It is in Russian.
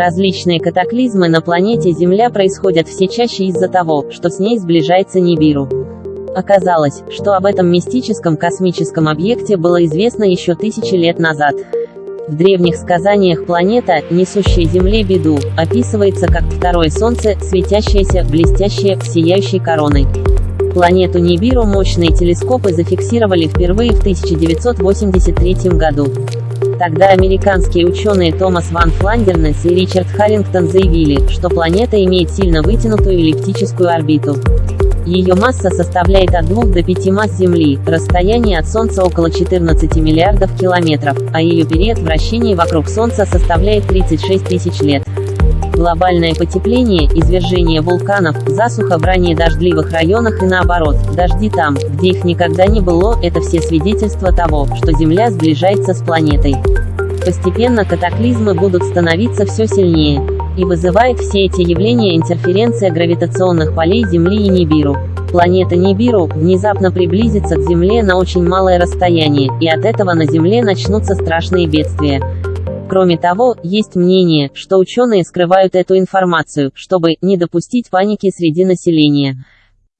Различные катаклизмы на планете Земля происходят все чаще из-за того, что с ней сближается Нибиру. Оказалось, что об этом мистическом космическом объекте было известно еще тысячи лет назад. В древних сказаниях планета, несущая Земле беду, описывается как второе Солнце, светящееся, блестящее, сияющей короной. Планету Нибиру мощные телескопы зафиксировали впервые в 1983 году. Тогда американские ученые Томас Ван Фландернес и Ричард Харрингтон заявили, что планета имеет сильно вытянутую эллиптическую орбиту. Ее масса составляет от 2 до 5 масс Земли, расстояние от Солнца около 14 миллиардов километров, а ее период вращения вокруг Солнца составляет 36 тысяч лет. Глобальное потепление, извержение вулканов, засуха в ранее дождливых районах и наоборот, дожди там, где их никогда не было, это все свидетельства того, что Земля сближается с планетой. Постепенно катаклизмы будут становиться все сильнее. И вызывает все эти явления интерференция гравитационных полей Земли и Нибиру. Планета Нибиру внезапно приблизится к Земле на очень малое расстояние, и от этого на Земле начнутся страшные бедствия. Кроме того, есть мнение, что ученые скрывают эту информацию, чтобы не допустить паники среди населения.